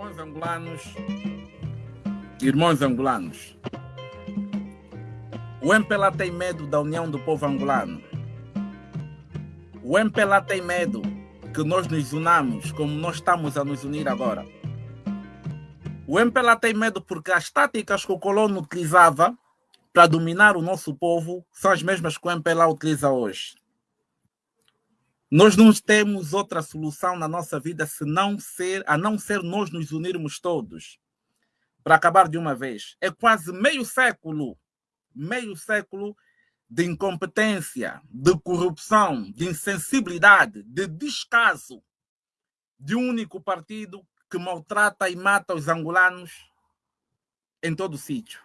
Irmãos angolanos, irmãos angolanos, o MPLA tem medo da união do povo angolano. O MPLA tem medo que nós nos unamos como nós estamos a nos unir agora. O MPLA tem medo porque as táticas que o colono utilizava para dominar o nosso povo são as mesmas que o MPLA utiliza hoje. Nós não temos outra solução na nossa vida se não ser, a não ser nós nos unirmos todos para acabar de uma vez. É quase meio século, meio século de incompetência, de corrupção, de insensibilidade, de descaso de um único partido que maltrata e mata os angolanos em todo sítio.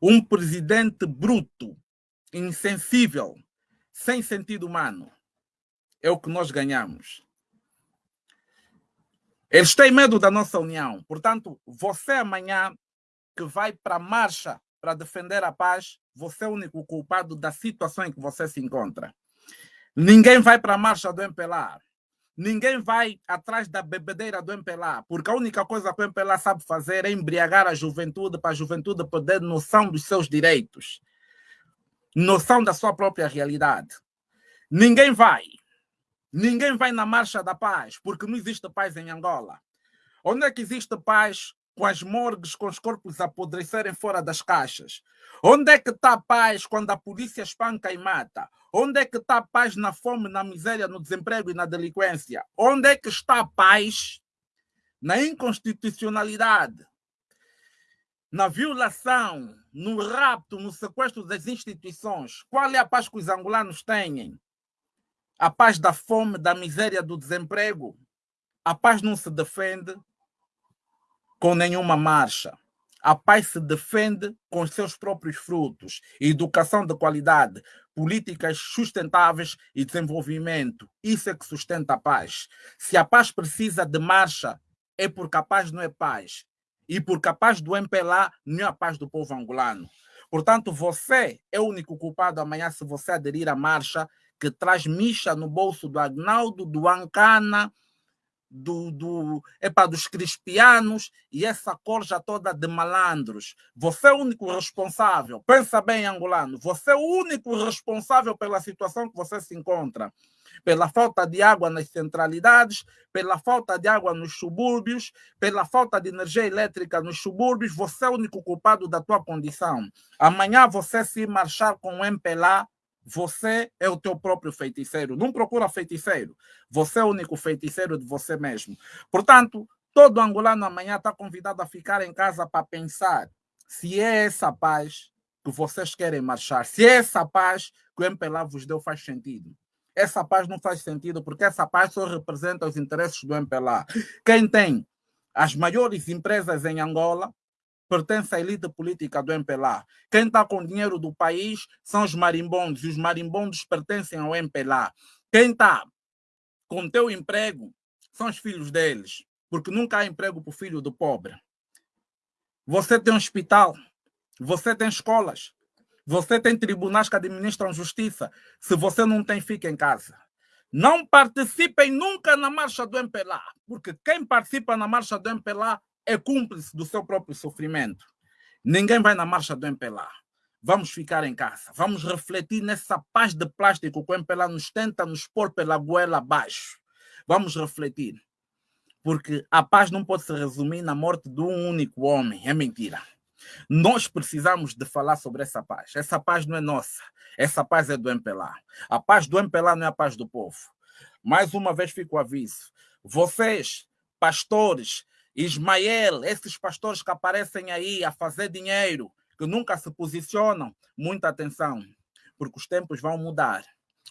Um presidente bruto, insensível, sem sentido humano é o que nós ganhamos. Eles têm medo da nossa união. Portanto, você amanhã que vai para a marcha para defender a paz, você é o único culpado da situação em que você se encontra. Ninguém vai para a marcha do MPLA. Ninguém vai atrás da bebedeira do MPLA, porque a única coisa que o MPLA sabe fazer é embriagar a juventude para a juventude poder noção dos seus direitos, noção da sua própria realidade. Ninguém vai Ninguém vai na marcha da paz, porque não existe paz em Angola. Onde é que existe paz com as morgues, com os corpos apodrecerem fora das caixas? Onde é que está a paz quando a polícia espanca e mata? Onde é que está a paz na fome, na miséria, no desemprego e na delinquência? Onde é que está a paz na inconstitucionalidade, na violação, no rapto, no sequestro das instituições? Qual é a paz que os angolanos têm? A paz da fome, da miséria, do desemprego. A paz não se defende com nenhuma marcha. A paz se defende com seus próprios frutos. Educação de qualidade, políticas sustentáveis e desenvolvimento. Isso é que sustenta a paz. Se a paz precisa de marcha, é porque a paz não é paz. E porque a paz do MPLA não é a paz do povo angolano. Portanto, você é o único culpado amanhã se você aderir à marcha que traz micha no bolso do Agnaldo, do Ancana, do, do, epa, dos crispianos e essa corja toda de malandros. Você é o único responsável. Pensa bem, angolano. Você é o único responsável pela situação que você se encontra. Pela falta de água nas centralidades, pela falta de água nos subúrbios, pela falta de energia elétrica nos subúrbios, você é o único culpado da tua condição. Amanhã você se marchar com o MPLA, você é o teu próprio feiticeiro. Não procura feiticeiro. Você é o único feiticeiro de você mesmo. Portanto, todo angolano amanhã está convidado a ficar em casa para pensar se é essa paz que vocês querem marchar, se é essa paz que o MPLA vos deu faz sentido. Essa paz não faz sentido porque essa paz só representa os interesses do MPLA. Quem tem as maiores empresas em Angola pertence à elite política do MPLA. Quem está com dinheiro do país são os marimbondos, e os marimbondos pertencem ao MPLA. Quem está com teu emprego são os filhos deles, porque nunca há emprego para o filho do pobre. Você tem um hospital, você tem escolas, você tem tribunais que administram justiça. Se você não tem, fica em casa. Não participem nunca na marcha do MPLA, porque quem participa na marcha do MPLA é cúmplice do seu próprio sofrimento. Ninguém vai na marcha do MPLA. Vamos ficar em casa. Vamos refletir nessa paz de plástico que o MPLA nos tenta nos pôr pela goela abaixo. Vamos refletir. Porque a paz não pode se resumir na morte de um único homem. É mentira. Nós precisamos de falar sobre essa paz. Essa paz não é nossa. Essa paz é do MPLA. A paz do MPLA não é a paz do povo. Mais uma vez fico o aviso. Vocês, pastores, Ismael, esses pastores que aparecem aí a fazer dinheiro, que nunca se posicionam, muita atenção, porque os tempos vão mudar.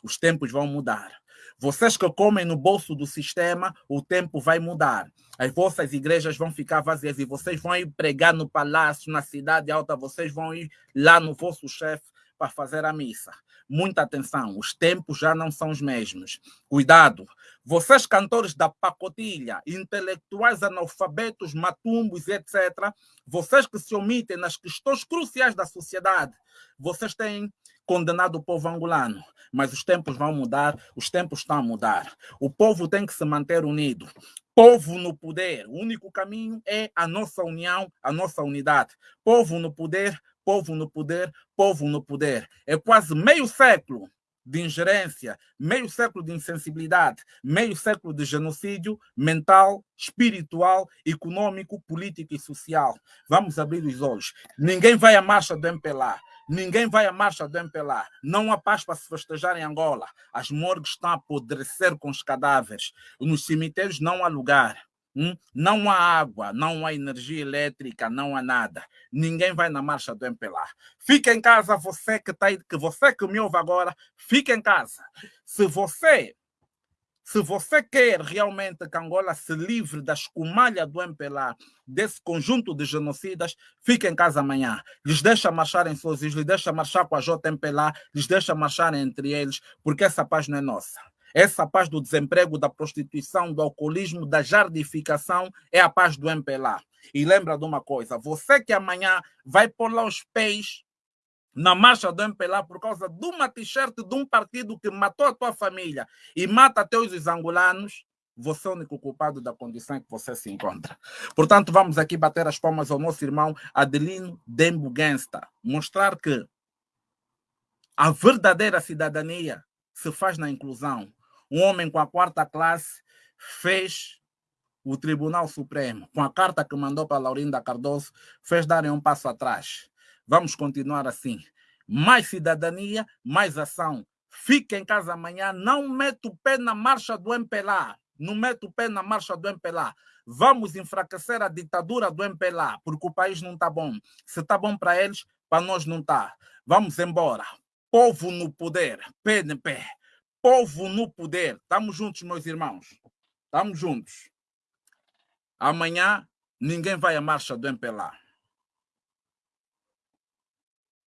Os tempos vão mudar. Vocês que comem no bolso do sistema, o tempo vai mudar. As vossas igrejas vão ficar vazias e vocês vão ir pregar no palácio, na cidade alta, vocês vão ir lá no vosso chefe para fazer a missa. Muita atenção, os tempos já não são os mesmos. Cuidado, vocês cantores da pacotilha, intelectuais analfabetos, matumbos, etc., vocês que se omitem nas questões cruciais da sociedade, vocês têm condenado o povo angolano. Mas os tempos vão mudar, os tempos estão a mudar. O povo tem que se manter unido. Povo no poder. O único caminho é a nossa união, a nossa unidade. Povo no poder, povo no poder, povo no poder. É quase meio século de ingerência, meio século de insensibilidade, meio século de genocídio mental, espiritual, econômico, político e social. Vamos abrir os olhos. Ninguém vai à marcha do MPLA. Ninguém vai à marcha do MPLA. Não há paz para se festejar em Angola. As morgues estão a apodrecer com os cadáveres. Nos cemitérios não há lugar. Hum? Não há água, não há energia elétrica, não há nada. Ninguém vai na marcha do MPLA. Fica em casa, você que está aí, que você que me ouve agora, fica em casa. Se você se você quer realmente que Angola se livre da escumalha do MPLA, desse conjunto de genocidas, fique em casa amanhã. Lhes deixa marchar em seus lhes deixa marchar com a JMPLA, lhes deixa marchar entre eles, porque essa paz não é nossa. Essa paz do desemprego, da prostituição, do alcoolismo, da jardificação é a paz do MPLA. E lembra de uma coisa: você que amanhã vai pôr lá os pés na marcha do MPLA por causa de uma t-shirt de um partido que matou a tua família e mata teus os angolanos, você é o único culpado da condição em que você se encontra. Portanto, vamos aqui bater as palmas ao nosso irmão Adelino Dembo mostrar que a verdadeira cidadania se faz na inclusão, um homem com a quarta classe fez o Tribunal Supremo, com a carta que mandou para Laurinda Cardoso, fez darem um passo atrás. Vamos continuar assim. Mais cidadania, mais ação. Fique em casa amanhã, não meta o pé na marcha do MPLA. Não meta o pé na marcha do MPLA. Vamos enfraquecer a ditadura do MPLA, porque o país não está bom. Se está bom para eles, para nós não está. Vamos embora. Povo no poder, PNP povo no poder. Estamos juntos, meus irmãos. Estamos juntos. Amanhã ninguém vai à marcha do MPLA.